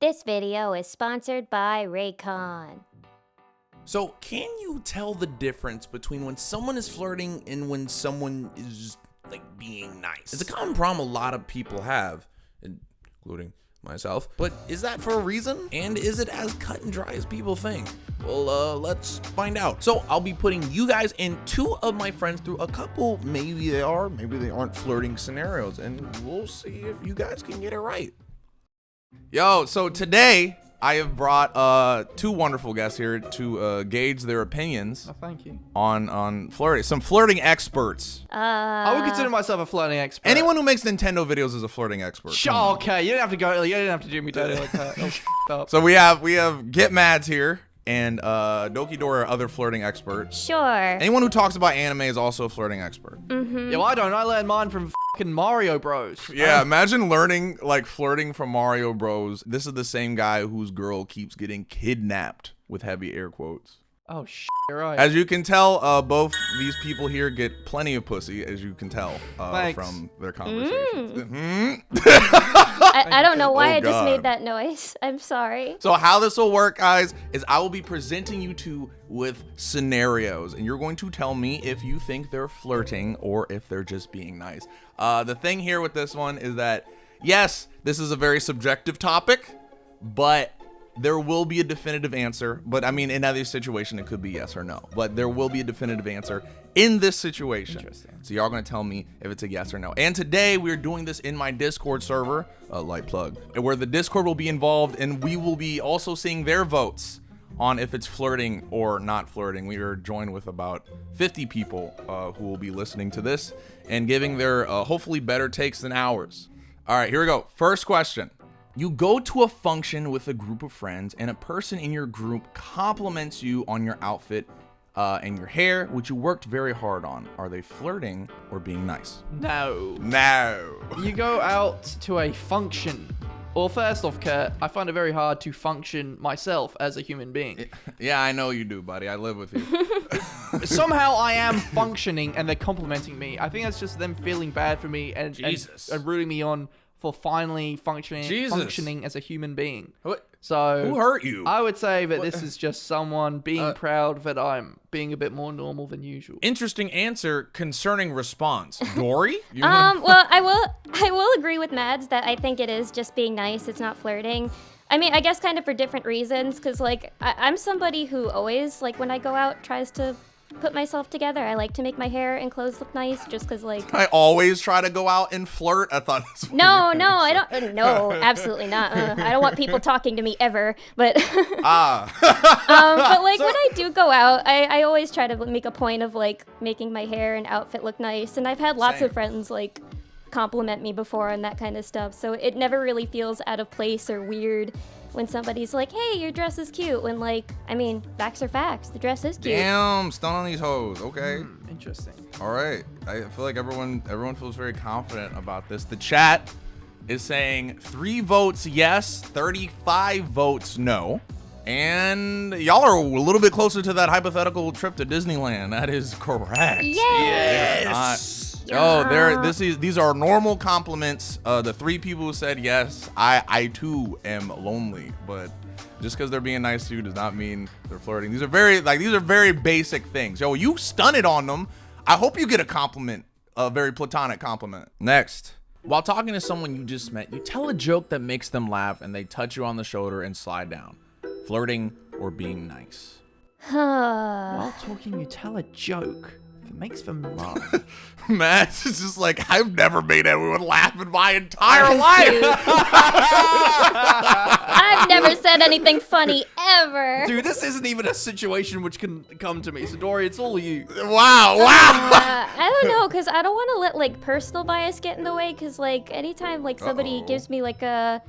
This video is sponsored by Raycon. So, can you tell the difference between when someone is flirting and when someone is just like being nice? It's a common problem a lot of people have, including myself. But is that for a reason? And is it as cut and dry as people think? Well, uh, let's find out. So I'll be putting you guys and two of my friends through a couple, maybe they are, maybe they aren't flirting scenarios, and we'll see if you guys can get it right. Yo, so today I have brought uh, two wonderful guests here to uh, gauge their opinions Oh, thank you. on on flirting. Some flirting experts. Uh, I would consider myself a flirting expert. Anyone who makes Nintendo videos is a flirting expert. Sure, okay. You didn't have to go. You didn't have to do me dirty like that. Oh, up. So we have we have Get Mads here and uh, Doki Dora, other flirting expert. Sure. Anyone who talks about anime is also a flirting expert. Mm-hmm. Yeah, well, I don't. I learned mine from fucking Mario Bros. Yeah, imagine learning like flirting from Mario Bros. This is the same guy whose girl keeps getting kidnapped with heavy air quotes. Oh, sh- right. As you can tell, uh, both these people here get plenty of pussy, as you can tell uh, from their conversations. Mhm. I, I don't know why Oh, I just made that noise. I'm sorry. So how this will work, guys, is I will be presenting you two with scenarios, and you're going to tell me if you think they're flirting or if they're just being nice. Uh, the thing here with this one is that, yes, this is a very subjective topic, but there will be a definitive answer. But I mean, in either situation, it could be yes or no. But there will be a definitive answer in this situation. Interesting. So y'all gonna tell me if it's a yes or no. And today we're doing this in my Discord server, a light plug, where the Discord will be involved, and we will be also seeing their votes on if it's flirting or not flirting. We are joined with about 50 people uh, who will be listening to this and giving their uh, hopefully better takes than ours. All right, here we go. First question. You go to a function with a group of friends, and a person in your group compliments you on your outfit uh, and your hair, which you worked very hard on. Are they flirting or being nice? no. No. You go out to a function. Well, first off, Kurt, I find it very hard to function myself as a human being. Yeah, I know you do, buddy. I live with you. Somehow I am functioning and they're complimenting me. I think that's just them feeling bad for me and, and, and rooting me on for finally functioning Jesus. functioning as a human being. What? So Who hurt you? I would say that this is just someone being Uh, proud that I'm being a bit more normal than usual. Interesting answer concerning response. Dory? Um, well, I will I will agree with Mads that I think it is just being nice. It's not flirting. I mean, I guess kind of for different reasons, because like I, I'm somebody who always like when I go out tries to put myself together. I like to make my hair and clothes look nice, just because like. I always try to go out and flirt. I thought that's No, no, I don't. No, absolutely not. Uh, I don't want people talking to me ever. But Ah. um, but like when I do go out, I, I always try to make a point of like making my hair and outfit look nice. And I've had lots Same. of friends like compliment me before and that kind of stuff. So it never really feels out of place or weird when somebody's like, "Hey, your dress is cute." When like, I mean, facts are facts. The dress is cute. Damn, stun on these hoes. Okay. Hmm, interesting. All right. I feel like everyone everyone feels very confident about this. The chat is saying three votes yes, 35 votes no. And y'all are a little bit closer to that hypothetical trip to Disneyland. That is correct. Yay! Not- Oh, there. This is these are normal compliments. Uh, the three people who said yes, I I too am lonely, but just because they're being nice to you does not mean they're flirting. These are very like these are very basic things. Yo, you stunted on them. I hope you get a compliment, a very platonic compliment. Next. While talking to someone you just met, you tell a joke that makes them laugh and they touch you on the shoulder and slide down. Flirting or being nice. While talking, you tell a joke that makes them laugh. Matt is just like, I've never made everyone laugh in my entire life. I've never said anything funny ever. Dude, this isn't even a situation which can come to me. So, Dory, it's all you. Wow, wow. Uh, I don't know, cause I don't want to let like personal bias get in the way. Cause like anytime like somebody Uh-oh. gives me like a,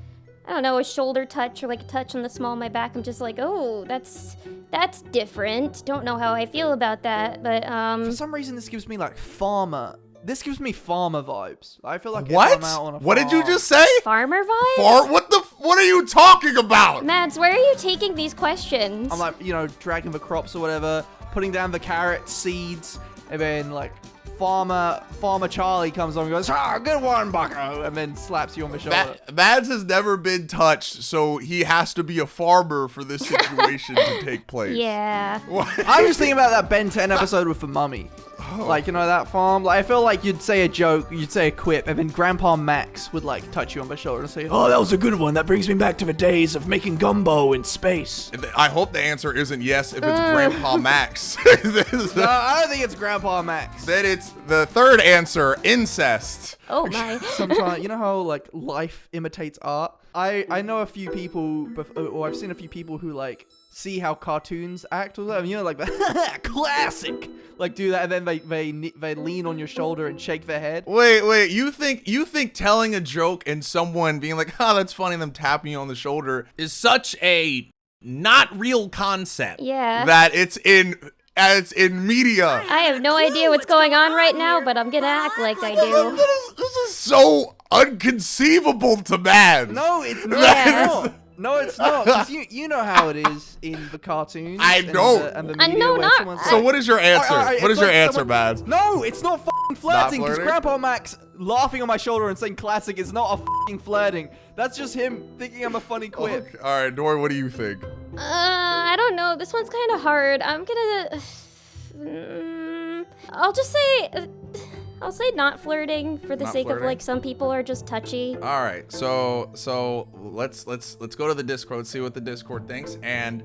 I don't know, a shoulder touch or like a touch on the small of my back, I'm just like, oh, that's that's different. Don't know how I feel about that, but um, For some reason, this gives me like farmer. This gives me farmer vibes. I feel like What? I'm out on a What did you just say? farmer vibes. Far? What the? What are you talking about? Mads, where are you taking these questions? I'm like, you know, dragging the crops or whatever, putting down the carrot seeds, and then like farmer Farmer Charlie comes on and goes, ah, good one, Bucko, and then slaps you on the shoulder. Ma- Mads has never been touched, so he has to be a farmer for this situation to take place. Yeah. I'm just thinking about that Ben 10 episode with the mummy. Oh. Like, you know, that farm. Like, I feel like you'd say a joke, you'd say a quip, and then Grandpa Max would, like, touch you on the shoulder and say, Oh, that was a good one. That brings me back to the days of making gumbo in space. I hope the answer isn't yes if it's Grandpa Max. No, I don't think it's Grandpa Max. then it's the third answer incest. Oh my. Sometimes, you know how, like, life imitates art? I, I know a few people, bef- or I've seen a few people who, like, see how cartoons act or whatever. You know, like, classic. Like, do that, and then they, they, they lean on your shoulder and shake their head. Wait, wait. You think you think telling a joke and someone being like, "Oh, that's funny," and them tapping you on the shoulder is such a not real concept. Yeah. That it's in it's in media. I have no idea what's going on right now, but I'm gonna act like I do. This is, this is so unconceivable to man. No, it's not. Yeah. No, no, it's not. 'cause you you know how it is in the cartoons. I and know. The, and the I media know where not- someone's So what is your answer? Alright, alright, what it's is your answer, someone- Mads? No, it's not fucking flirting. Because? Grandpa Max laughing on my shoulder and saying classic is not a fucking flirting. That's just him thinking I'm a funny quip. Okay. All right, Dory, what do you think? Uh, I don't know. This one's kind of hard. I'm gonna. Mm, I'll just say. Uh, I'll say not flirting for the Not sake flirting? of like some people are just touchy. All right, so so let's let's let's go to the Discord, see what the Discord thinks, and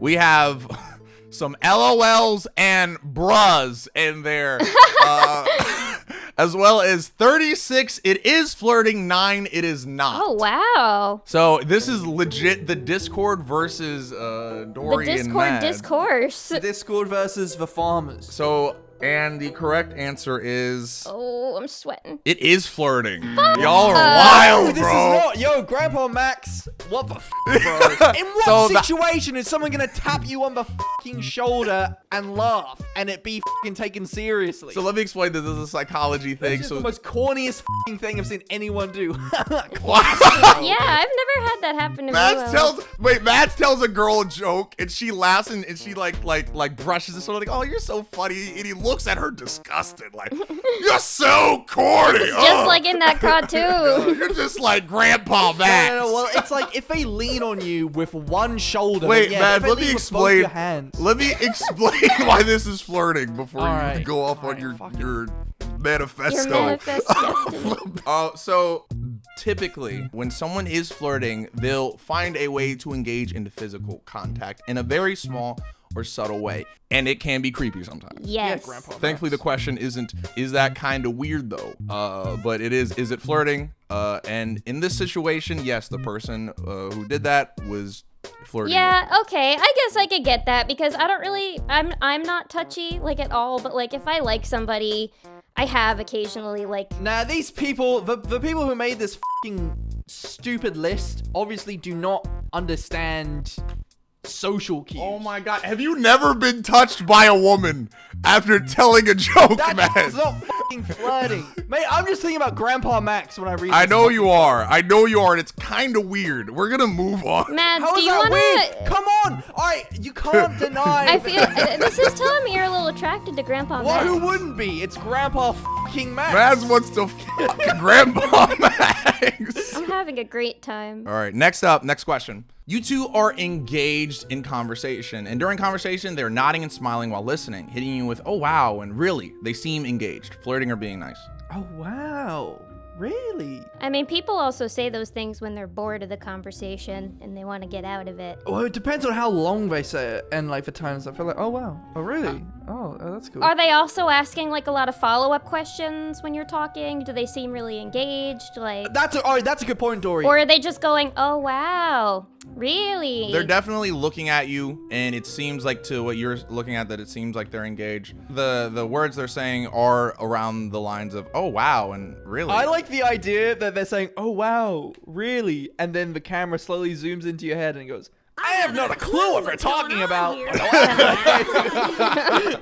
we have some LOLs and bruhs in there, uh, as well as 36. It is flirting. Nine. It is not. Oh wow. So this is legit the Discord versus uh, The Dory and Discord Mad. discourse. Discord versus the farmers. So and the correct answer is Oh, I'm sweating. it is flirting. Y'all are oh, wild, Oh, this bro. is not, yo, Grandpa Max. What the f, bro? In what So situation is someone gonna tap you on the fucking shoulder and laugh and it be fucking taken seriously? So let me explain this. This is a psychology thing. This is So the most corniest fucking thing I've seen anyone do. Yeah, I've never had that happen to me. Mads though. tells wait, Mads tells a girl a joke and she laughs and, and she like like like brushes it sort of like, oh, you're so funny, and he looks at her disgusted, like, you're so corny. Just Ugh. like in that cartoon. you're just like Grandpa No, Max. no, no, well, it's like if they lean on you with one shoulder. Wait, yeah, Mads, if they let me lean with both explain. Hands. Let me explain why this is flirting before All you go off All on right, your fuck it. your Your manifesto. Uh, so typically, when someone is flirting, they'll find a way to engage into physical contact in a very small or subtle way, and it can be creepy sometimes. Yes. Grandpa. Thankfully, the question isn't is that kind of weird though, uh, but it is is it flirting? Uh, and in this situation, yes, the person uh, who did that was flirting. Yeah, okay. I guess I could get that because I don't really I'm I'm not touchy like at all, but like if I like somebody, I have occasionally like Now these people, the, the people who made this fucking stupid list, obviously do not understand social cues. Oh my god, have you never been touched by a woman after telling a joke, That's man? not fucking flirting, mate. I'm just thinking about Grandpa Max when I read. I know you are. I know you are, and it's kind of weird. We're gonna move on. Mads, How do is you that wanna weird? Come on! All right, you can't deny. I feel uh, this is telling me you're a little attracted to Grandpa Well, who wouldn't be? It's Grandpa fucking Max. Mads wants to fuck Grandpa Max. I'm having a great time. All right, next up, next question. You two are engaged in conversation, and during conversation, they're nodding and smiling while listening, hitting you with, oh wow, and really, they seem engaged, flirting or being nice. Oh wow, really? I mean, people also say those things when they're bored of the conversation and they want to get out of it. Well, it depends on how long they say it, and like the times I feel like, oh wow, oh really? Uh, oh, oh that's cool. Are they also asking like a lot of follow-up questions when you're talking? Do they seem really engaged? Like That's a, oh, that's a good point, Dory. or are they just going, "Oh wow, really?" They're definitely looking at you, and it seems like to what you're looking at that it seems like they're engaged. The the words they're saying are around the lines of, oh wow, and really. I like the idea that they're saying, "Oh wow, really?" and then the camera slowly zooms into your head and goes, "I have not a clue what we're talking about."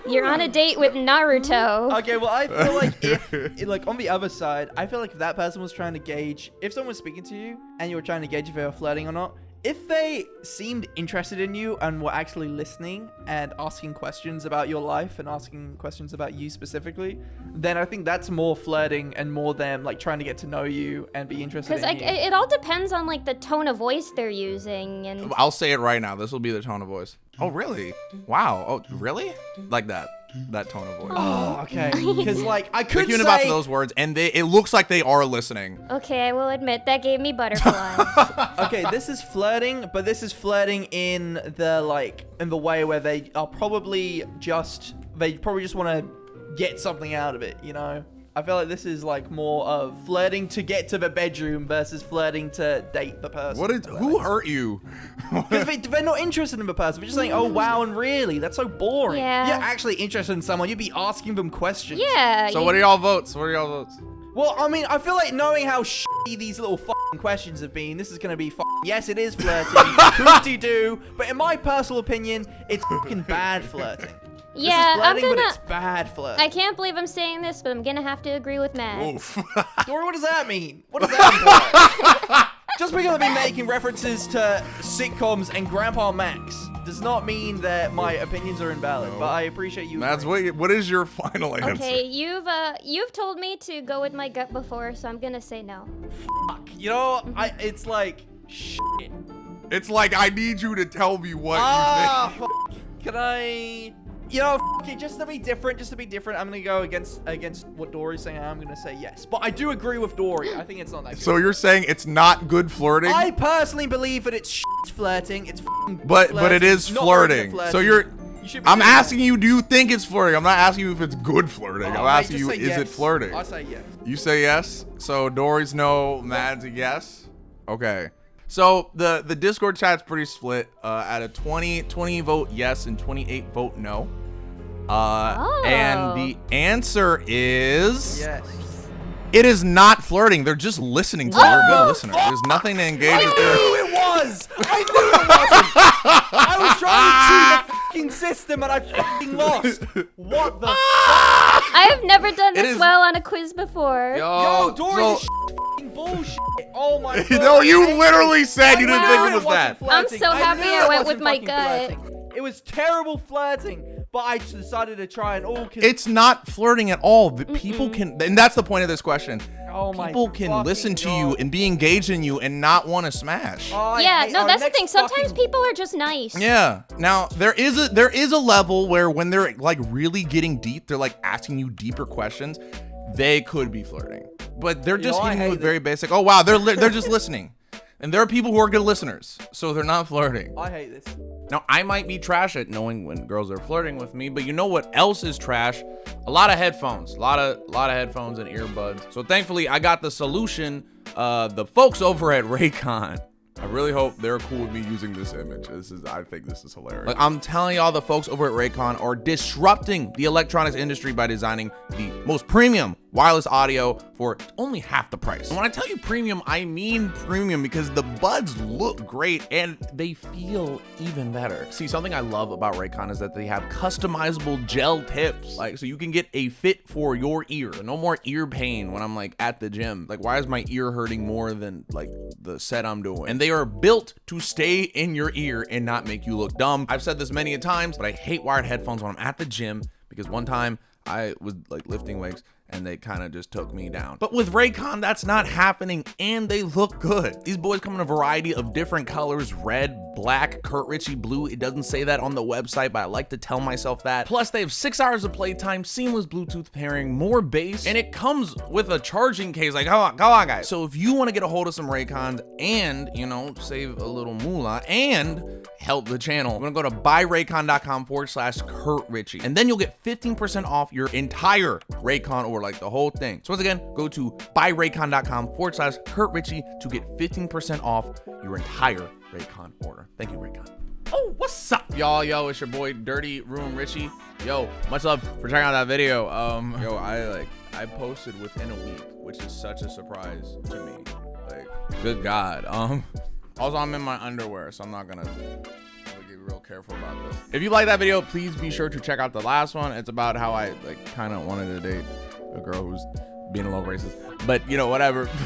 You're on a date with Naruto. okay, well, I feel like if, like, on the other side, I feel like if that person was trying to gauge, if someone was speaking to you and you were trying to gauge if they were flirting or not, if they seemed interested in you and were actually listening and asking questions about your life and asking questions about you specifically, then I think that's more flirting and more them like trying to get to know you and be interested Because in like you. it, it all depends on like the tone of voice they're using and I'll say it right now. This will be the tone of voice. Oh, really? Wow. Oh, really? Like that. That tone of voice. Oh, oh okay. Because like I Like could even about those words, and they it looks like they are listening. okay, I will admit that gave me butterflies. okay, this is flirting, but this is flirting in the like in the way where they are probably just they probably just want to get something out of it, you know. I feel like this is like more of flirting to get to the bedroom versus flirting to date the person. What did? Who hurt you? Because they, they're not interested in the person. They're just saying, "Oh wow," and really, that's so boring. Yeah. If you're actually interested in someone, you'd be asking them questions. yeah. so you- what are y'all votes? What are y'all votes? Well, I mean, I feel like knowing how shitty these little fucking questions have been, this is gonna be fucking. Yes, it is flirting. Hoopty doo. But in my personal opinion, it's fucking bad flirting. Yeah, this is I'm gonna- it's bad flirting. I can't believe I'm saying this, but I'm gonna have to agree with Matt. Oof. Dory, what does that mean? What does that mean? Just because I've been making references to sitcoms and Grandpa Max does not mean that my opinions are invalid. But I appreciate you. That's agreeing. what. What is your final answer? Okay, you've uh you've told me to go with my gut before, so I'm gonna say no. You know, I. It's like shit. It's like I need you to tell me what you think. Ah, f- can I? You know, it, just to be different, just to be different, I'm gonna go against against what Dory's saying. I'm gonna say yes, but I do agree with Dory. I think it's not that good. So you're saying it's not good flirting, I personally believe that it's flirting. It's but but it is flirting, is not very good flirting. So you're. You I'm doing that. asking you, do you think it's flirting? I'm not asking you if it's good flirting. Oh, I'm mate, asking you, is it flirting? I say yes. You say yes. So Dory's no, Mad's a yes. Okay. So the the Discord chat's pretty split. Uh, at a 20 20 vote yes and 28 vote no. Uh, Oh. and the answer is Yes. it is not flirting. They're just listening to you. You're a good listener. There's nothing to engage with. There. knew it was. I knew it wasn't. I was trying to cheat the fucking system and I fucking lost. What the? I have never done this is- well on a quiz before. Yo, Dory, so- this fucking bullshit. Oh my god. no, you literally it. said you didn't think it it was that. I'm so happy knew I went with my gut. flirting. It was terrible flirting, but I decided to try and all. Cause, It's not flirting at all. The people can, and that's the point of this question. oh my People can listen to you and be engaged in you and not want to smash. Oh, yeah, hate- no, that's the thing. Sometimes people are just nice. Yeah. Now there is a there is a level where when they're like really getting deep, they're like asking you deeper questions. They could be flirting, but they're just know, hitting you hate with very basic. Oh wow, they're they're just listening, and there are people who are good listeners, so they're not flirting. I hate this. Now I might be trash at knowing when girls are flirting with me, but you know what else is trash? A lot of headphones, a lot of a lot of headphones and earbuds. So thankfully I got the solution. Uh, the folks over at Raycon. I really hope they're cool with me using this image. This is, I think this is hilarious. Like I'm telling y'all, the folks over at Raycon are disrupting the electronics industry by designing the most premium wireless audio for only half the price. And when I tell you premium, I mean premium because the buds look great and they feel even better. See, something I love about Raycon is that they have customizable gel tips. Like, so you can get a fit for your ear. No more ear pain when I'm like at the gym. Like, why is my ear hurting more than like the set I'm doing? And they are built to stay in your ear and not make you look dumb. I've said this many a times, but I hate wired headphones when I'm at the gym because one time I was like lifting weights and they kind of just took me down. But with Raycon, that's not happening and they look good. These boys come in a variety of different colors red, black, Kurt Ritchie blue. It doesn't say that on the website, but I like to tell myself that. Plus, they have six hours of playtime, seamless Bluetooth pairing, more bass, and it comes with a charging case. Like, come on, come on, guys. So if you want to get a hold of some Raycons and, you know, save a little moolah and help the channel, I'm gonna go to buyraycon.com forward slash Kurt Ritchie. And then you'll get 15% off your entire Raycon like the whole thing. So once again, go to buyraycon.com forward slash Kurt Ritchie to get 15% off your entire Raycon order. Thank you, Raycon. Oh, what's up, y'all? Yo, it's your boy Dirty Room Richie. Yo, much love for checking out that video. Um, yo, I like I posted within a week, which is such a surprise to me. Like, good God. Um, also I'm in my underwear, so I'm not gonna be real careful about this. If you like that video, please be sure to check out the last one. It's about how I like kind of wanted to date a girl who's being a little racist. But you know, whatever.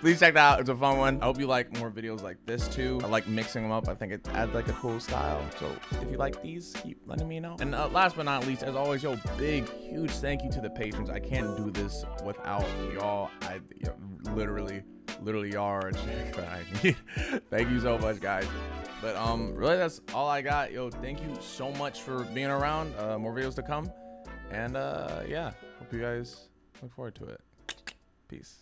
Please check that out. It's a fun one. I hope you like more videos like this too. I like mixing them up. I think it adds like a cool style. So if you like these, keep letting me know. And uh, last but not least, as always, yo, big, huge thank you to the patrons. I can't do this without y'all. I literally, literally y'all are thank you so much, guys. But um, really, that's all I got. Yo, thank you so much for being around. Uh, more videos to come. And uh, yeah, hope you guys look forward to it. Peace.